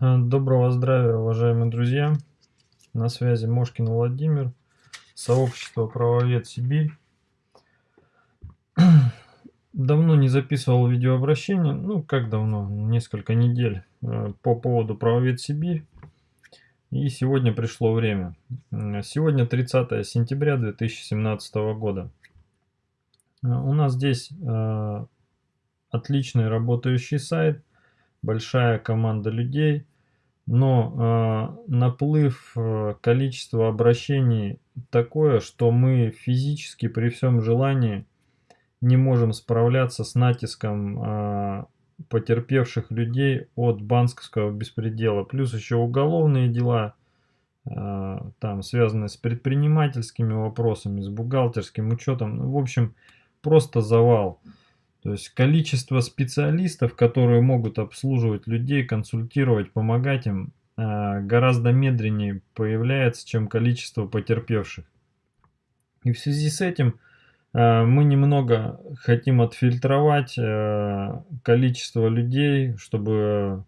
Доброго здравия, уважаемые друзья! На связи Мошкин Владимир, сообщество «Правовед Сибирь». Давно не записывал видеообращение, ну как давно, несколько недель, э, по поводу «Правовед Сибирь». И сегодня пришло время. Сегодня 30 сентября 2017 года. Э, у нас здесь э, отличный работающий сайт, большая команда людей – но э, наплыв э, количества обращений такое, что мы физически при всем желании не можем справляться с натиском э, потерпевших людей от банковского беспредела. Плюс еще уголовные дела, э, там связанные с предпринимательскими вопросами, с бухгалтерским учетом. Ну, в общем, просто завал. То есть количество специалистов, которые могут обслуживать людей, консультировать, помогать им, а, гораздо медленнее появляется, чем количество потерпевших. И в связи с этим а, мы немного хотим отфильтровать а, количество людей, чтобы...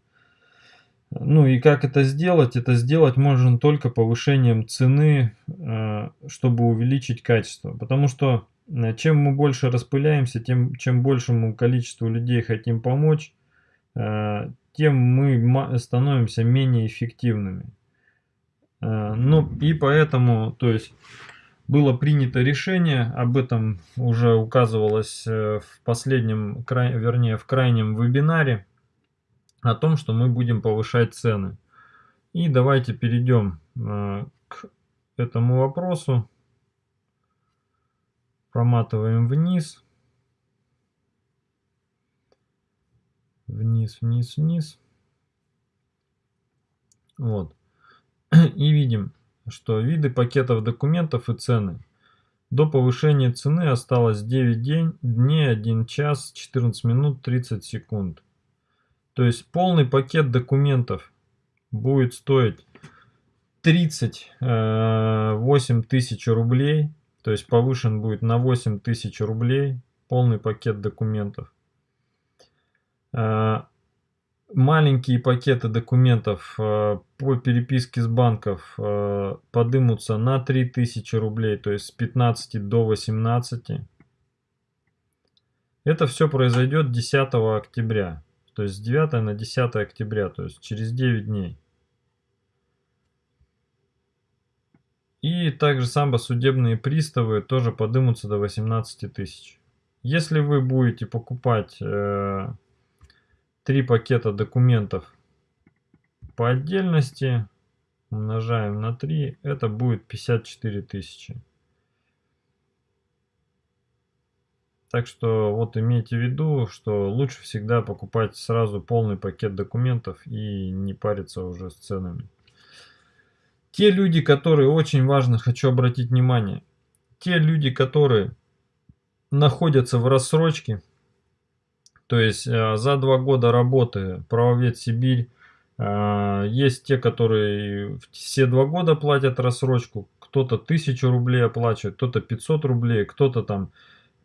Ну и как это сделать? Это сделать можно только повышением цены, чтобы увеличить качество. Потому что Э, чем мы больше распыляемся, тем чем большему количеству людей хотим помочь, э, тем мы становимся менее эффективными. Э, ну и поэтому, то есть, было принято решение, об этом уже указывалось в последнем, вернее в крайнем вебинаре, о том, что мы будем повышать цены. И давайте перейдем к этому вопросу проматываем вниз. Вниз, вниз, вниз. Вот. И видим, что виды пакетов документов и цены. До повышения цены осталось 9 день, дней, 1 час, 14 минут, 30 секунд. То есть полный пакет документов будет стоить 38 э, тысяч рублей то есть повышен будет на 8 тысяч рублей полный пакет документов. А, маленькие пакеты документов а, по переписке с банков а, подымутся на 3000 рублей, то есть с 15 до 18. Это все произойдет 10 октября, то есть с 9 на 10 октября, то есть через 9 дней. И также самбо судебные приставы тоже подымутся до 18 тысяч. Если вы будете покупать э, три пакета документов по отдельности, умножаем на 3, это будет 54 тысячи. Так что вот имейте в виду, что лучше всегда покупать сразу полный пакет документов и не париться уже с ценами. Те люди, которые, очень важно, хочу обратить внимание, те люди, которые находятся в рассрочке, то есть э, за два года работы правовед Сибирь, э, есть те, которые все два года платят рассрочку, кто-то тысячу рублей оплачивает, кто-то 500 рублей, кто-то там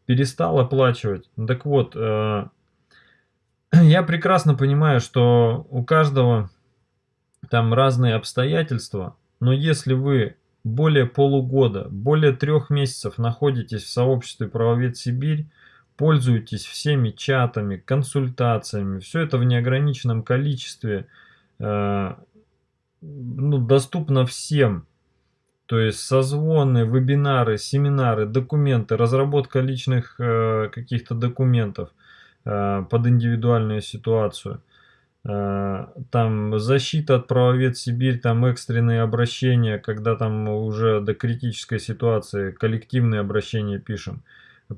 перестал оплачивать. Так вот, э, я прекрасно понимаю, что у каждого там разные обстоятельства, но если вы более полугода, более трех месяцев находитесь в сообществе «Правовед Сибирь», пользуетесь всеми чатами, консультациями, все это в неограниченном количестве, э, ну, доступно всем. То есть созвоны, вебинары, семинары, документы, разработка личных э, каких-то документов э, под индивидуальную ситуацию. Э, там защита от правовед Сибирь, там экстренные обращения, когда там уже до критической ситуации коллективные обращения пишем,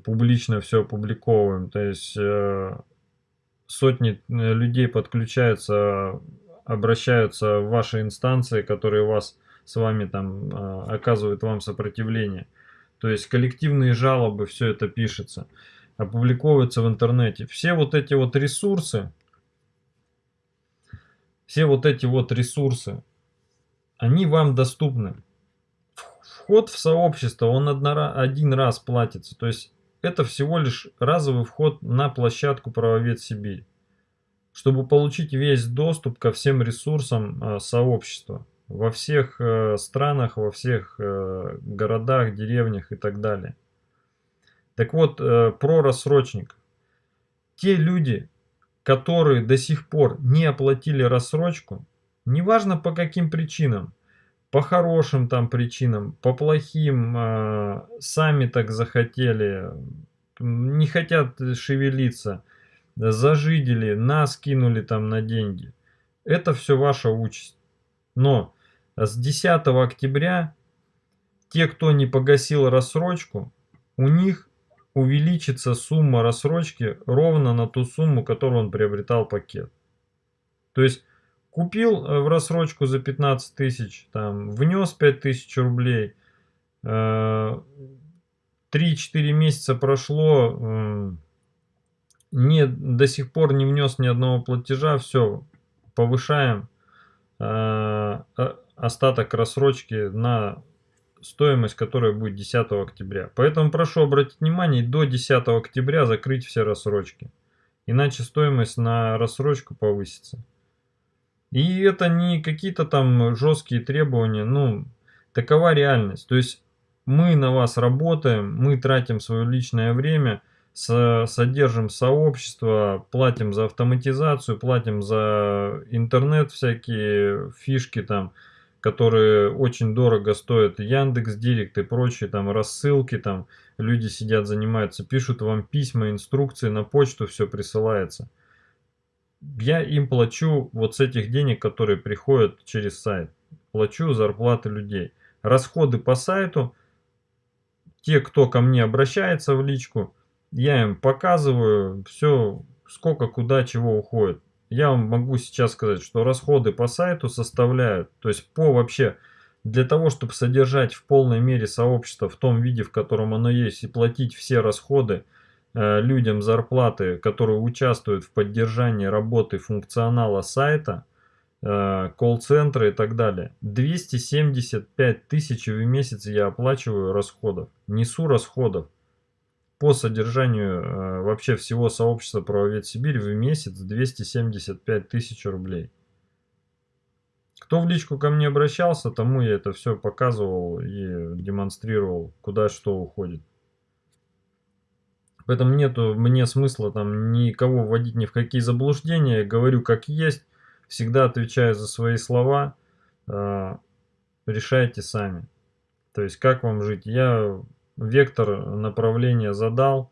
публично все опубликовываем, то есть э, сотни э, людей подключаются, обращаются в ваши инстанции, которые вас с вами там оказывают вам сопротивление. То есть коллективные жалобы, все это пишется, опубликовывается в интернете. Все вот эти вот ресурсы, все вот эти вот ресурсы, они вам доступны. Вход в сообщество, он один раз платится. То есть это всего лишь разовый вход на площадку Правовед Сибирь. чтобы получить весь доступ ко всем ресурсам э, сообщества во всех э, странах, во всех э, городах, деревнях и так далее. Так вот, про рассрочник. Те люди, которые до сих пор не оплатили рассрочку, неважно по каким причинам, по хорошим там причинам, по плохим, сами так захотели, не хотят шевелиться, зажидели, нас кинули там на деньги. Это все ваша участь. Но с 10 октября те, кто не погасил рассрочку, у них увеличится сумма рассрочки ровно на ту сумму, которую он приобретал пакет. То есть купил э, в рассрочку за 15 тысяч, там, внес 5 тысяч рублей, 3-4 э, месяца прошло, не, до сих пор не внес ни одного платежа, все, повышаем э, остаток рассрочки на стоимость, которая будет 10 октября. Поэтому прошу обратить внимание, до 10 октября закрыть все рассрочки. Иначе стоимость на рассрочку повысится. И это не какие-то там жесткие требования, ну, такова реальность. То есть мы на вас работаем, мы тратим свое личное время – содержим сообщество, платим за автоматизацию, платим за интернет всякие фишки там, которые очень дорого стоят, Яндекс Директ и прочие там рассылки там, люди сидят, занимаются, пишут вам письма, инструкции на почту, все присылается. Я им плачу вот с этих денег, которые приходят через сайт, плачу зарплаты людей. Расходы по сайту, те, кто ко мне обращается в личку, я им показываю все, сколько, куда, чего уходит. Я вам могу сейчас сказать, что расходы по сайту составляют, то есть по вообще, для того, чтобы содержать в полной мере сообщество в том виде, в котором оно есть, и платить все расходы э, людям зарплаты, которые участвуют в поддержании работы функционала сайта, э, колл-центра и так далее. 275 тысяч в месяц я оплачиваю расходов, несу расходов по содержанию э, вообще всего сообщества правовед Сибирь в месяц 275 тысяч рублей. Кто в личку ко мне обращался, тому я это все показывал и демонстрировал, куда что уходит. Поэтому нету мне смысла там никого вводить ни в какие заблуждения. Говорю как есть, всегда отвечаю за свои слова. Э, решайте сами. То есть как вам жить. Я вектор направления задал.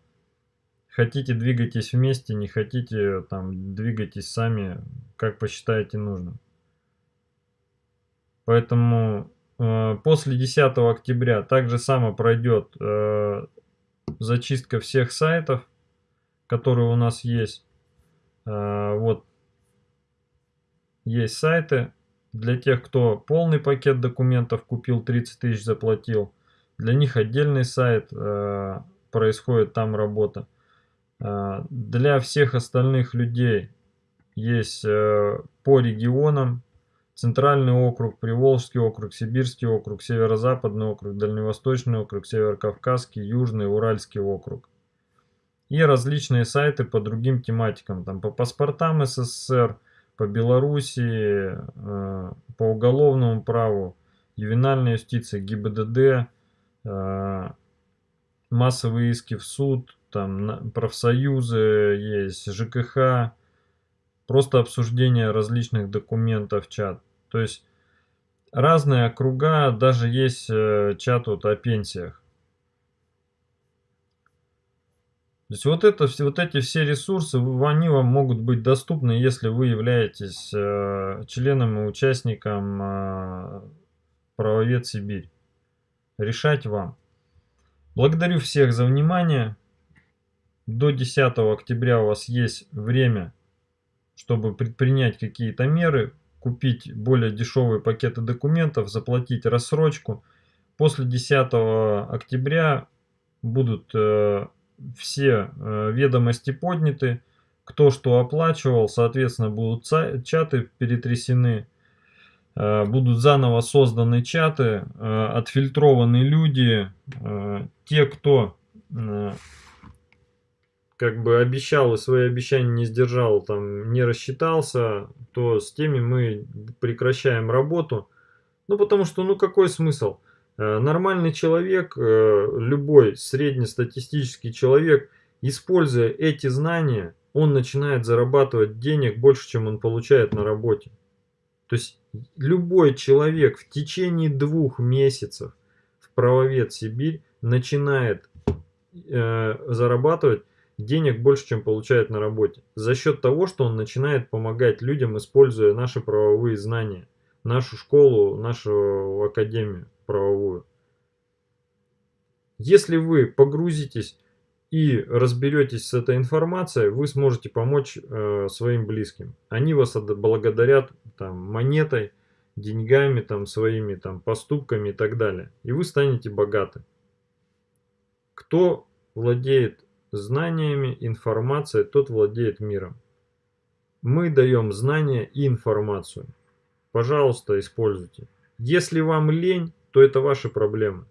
Хотите, двигайтесь вместе, не хотите, там, двигайтесь сами, как посчитаете нужным. Поэтому э, после 10 октября также само пройдет э, зачистка всех сайтов, которые у нас есть. Э, вот есть сайты для тех, кто полный пакет документов купил, 30 тысяч заплатил. Для них отдельный сайт, э, происходит там работа. Э, для всех остальных людей есть э, по регионам Центральный округ, Приволжский округ, Сибирский округ, Северо-Западный округ, Дальневосточный округ, Северо-Кавказский, Южный, Уральский округ. И различные сайты по другим тематикам, там по паспортам СССР, по Белоруссии, по уголовному праву, ювенальной юстиции, ГИБДД, массовые иски в суд, там профсоюзы есть, ЖКХ, просто обсуждение различных документов, чат. То есть разные округа, даже есть э, чат вот о пенсиях. То есть вот, это, вот эти все ресурсы, они вам могут быть доступны, если вы являетесь э, членом и участником э, правовед Сибирь решать вам. Благодарю всех за внимание. До 10 октября у вас есть время, чтобы предпринять какие-то меры, купить более дешевые пакеты документов, заплатить рассрочку. После 10 октября будут э, все э, ведомости подняты, кто что оплачивал, соответственно будут чаты перетрясены. Э, будут заново созданы чаты, э, отфильтрованы люди, э, те, кто как бы обещал и свои обещания не сдержал, там не рассчитался, то с теми мы прекращаем работу. Ну потому что, ну какой смысл? Нормальный человек, любой среднестатистический человек, используя эти знания, он начинает зарабатывать денег больше, чем он получает на работе. То есть любой человек в течение двух месяцев в правовед Сибирь начинает э, зарабатывать денег больше, чем получает на работе. За счет того, что он начинает помогать людям, используя наши правовые знания, нашу школу, нашу академию правовую. Если вы погрузитесь и разберетесь с этой информацией, вы сможете помочь э, своим близким. Они вас благодарят там, монетой, деньгами, там, своими там, поступками и так далее. И вы станете богаты. Кто владеет знаниями, информацией, тот владеет миром. Мы даем знания и информацию. Пожалуйста, используйте. Если вам лень, то это ваши проблемы.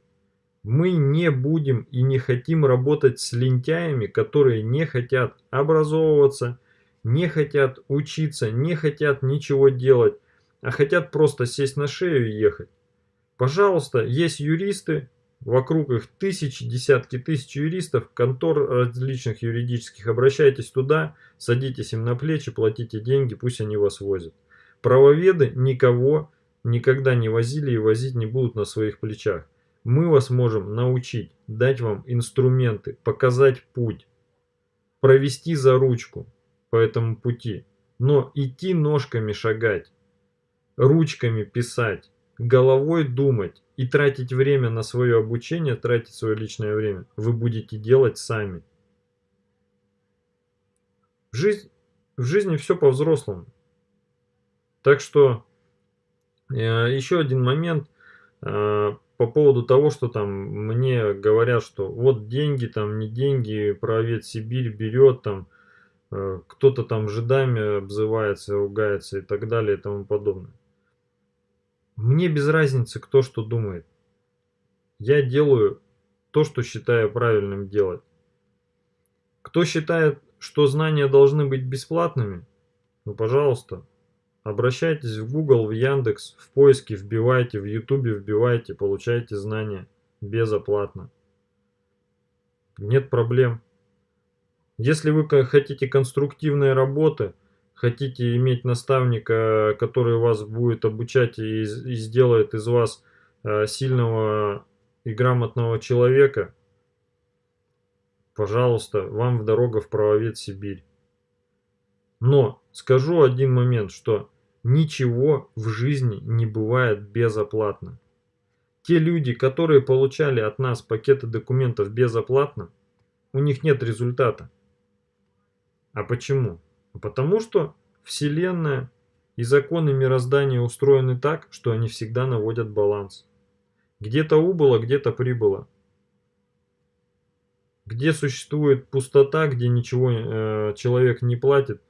Мы не будем и не хотим работать с лентяями, которые не хотят образовываться, не хотят учиться, не хотят ничего делать, а хотят просто сесть на шею и ехать. Пожалуйста, есть юристы, вокруг их тысячи, десятки тысяч юристов, контор различных юридических. Обращайтесь туда, садитесь им на плечи, платите деньги, пусть они вас возят. Правоведы никого никогда не возили и возить не будут на своих плечах. Мы вас можем научить, дать вам инструменты, показать путь, провести за ручку по этому пути. Но идти ножками шагать, ручками писать, головой думать и тратить время на свое обучение, тратить свое личное время, вы будете делать сами. В, жизнь, в жизни все по-взрослому. Так что э, еще один момент э, по поводу того, что там мне говорят, что вот деньги, там не деньги, правец Сибирь берет, там э, кто-то там жидами обзывается, ругается и так далее и тому подобное. Мне без разницы, кто что думает. Я делаю то, что считаю правильным делать. Кто считает, что знания должны быть бесплатными, ну пожалуйста, обращайтесь в Google, в Яндекс, в поиске вбивайте, в Ютубе вбивайте, получайте знания безоплатно. Нет проблем. Если вы хотите конструктивной работы, хотите иметь наставника, который вас будет обучать и, и сделает из вас э, сильного и грамотного человека, пожалуйста, вам в дорога в правовед Сибирь. Но скажу один момент, что ничего в жизни не бывает безоплатно. Те люди, которые получали от нас пакеты документов безоплатно, у них нет результата. А почему? Потому что Вселенная и законы мироздания устроены так, что они всегда наводят баланс. Где-то убыло, где-то прибыло. Где существует пустота, где ничего э, человек не платит,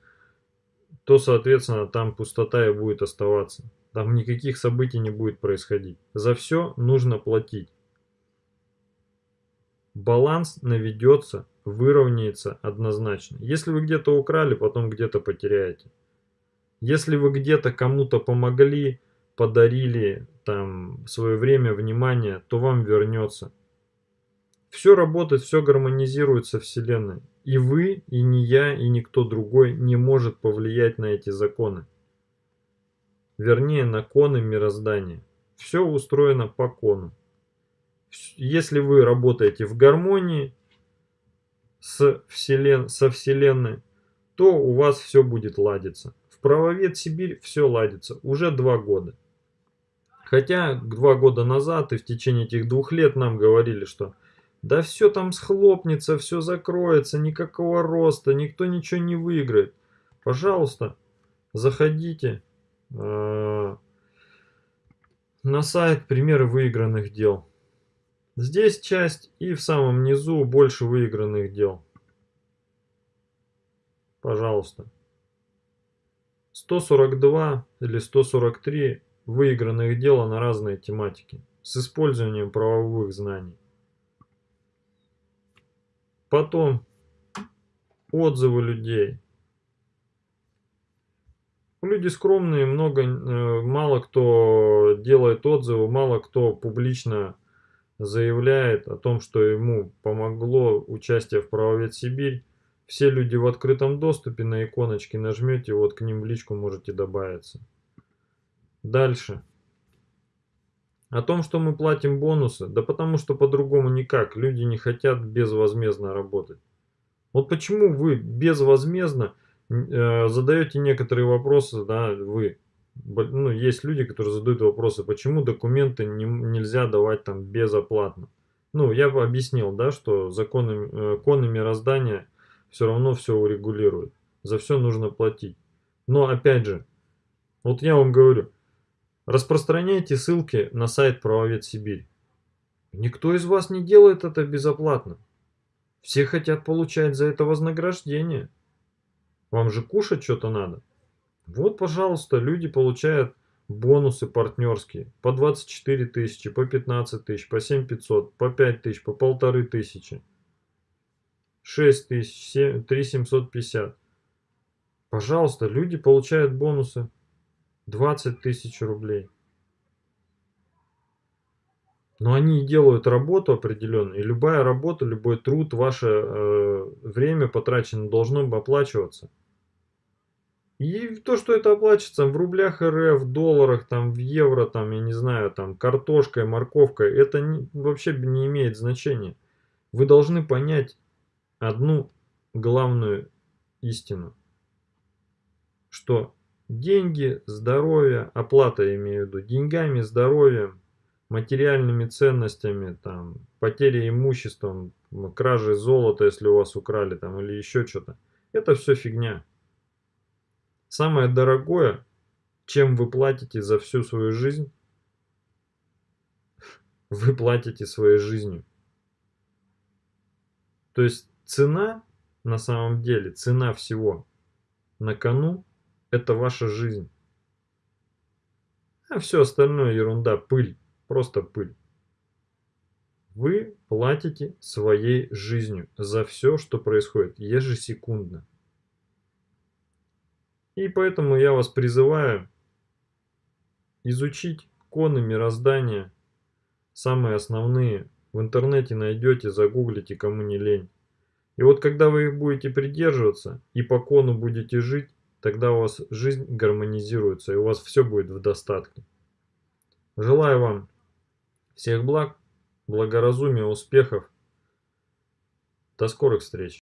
то, соответственно, там пустота и будет оставаться. Там никаких событий не будет происходить. За все нужно платить. Баланс наведется выровняется однозначно. Если вы где-то украли, потом где-то потеряете. Если вы где-то кому-то помогли, подарили там свое время, внимание, то вам вернется. Все работает, все гармонизируется Вселенной. И вы, и не я, и никто другой не может повлиять на эти законы. Вернее, на коны мироздания. Все устроено по кону. Если вы работаете в гармонии, с вселен... со Вселенной, то у вас все будет ладиться. В правовед Сибирь все ладится уже два года. Хотя два года назад и в течение этих двух лет нам говорили, что да все там схлопнется, все закроется, никакого роста, никто ничего не выиграет. Пожалуйста, заходите э, на сайт примеры выигранных дел. Здесь часть и в самом низу больше выигранных дел. Пожалуйста. 142 или 143 выигранных дела на разные тематики с использованием правовых знаний. Потом отзывы людей. Люди скромные, много, э, мало кто делает отзывы, мало кто публично заявляет о том, что ему помогло участие в правовед Сибирь. Все люди в открытом доступе, на иконочки нажмете, вот к ним в личку можете добавиться. Дальше. О том, что мы платим бонусы, да потому что по-другому никак, люди не хотят безвозмездно работать. Вот почему вы безвозмездно э, задаете некоторые вопросы, да, вы, ну, есть люди, которые задают вопросы, почему документы не, нельзя давать там безоплатно. Ну, я бы объяснил, да, что законы, э, законы мироздания все равно все урегулируют. За все нужно платить. Но опять же, вот я вам говорю, Распространяйте ссылки на сайт Правовед Сибирь. Никто из вас не делает это безоплатно. Все хотят получать за это вознаграждение. Вам же кушать что-то надо. Вот, пожалуйста, люди получают бонусы партнерские по 24 тысячи, по 15 тысяч, по 7 500, по 5 тысяч, по полторы тысячи, 6 тысяч, 3 750. Пожалуйста, люди получают бонусы. 20 тысяч рублей. Но они делают работу определенную, и любая работа, любой труд, ваше э, время потраченное должно оплачиваться. И то, что это оплачивается в рублях РФ, в долларах, там, в евро, там, я не знаю, там, картошкой, морковкой, это не, вообще не имеет значения. Вы должны понять одну главную истину, что Деньги, здоровье, оплата имею в виду, деньгами, здоровьем, материальными ценностями, там, потерей имуществом, кражей золота, если у вас украли, там, или еще что-то. Это все фигня. Самое дорогое, чем вы платите за всю свою жизнь, вы платите своей жизнью. То есть цена, на самом деле, цена всего на кону это ваша жизнь. А все остальное ерунда, пыль, просто пыль. Вы платите своей жизнью за все, что происходит ежесекундно. И поэтому я вас призываю изучить коны мироздания, самые основные. В интернете найдете, загуглите, кому не лень. И вот когда вы их будете придерживаться и по кону будете жить, Тогда у вас жизнь гармонизируется, и у вас все будет в достатке. Желаю вам всех благ, благоразумия, успехов. До скорых встреч!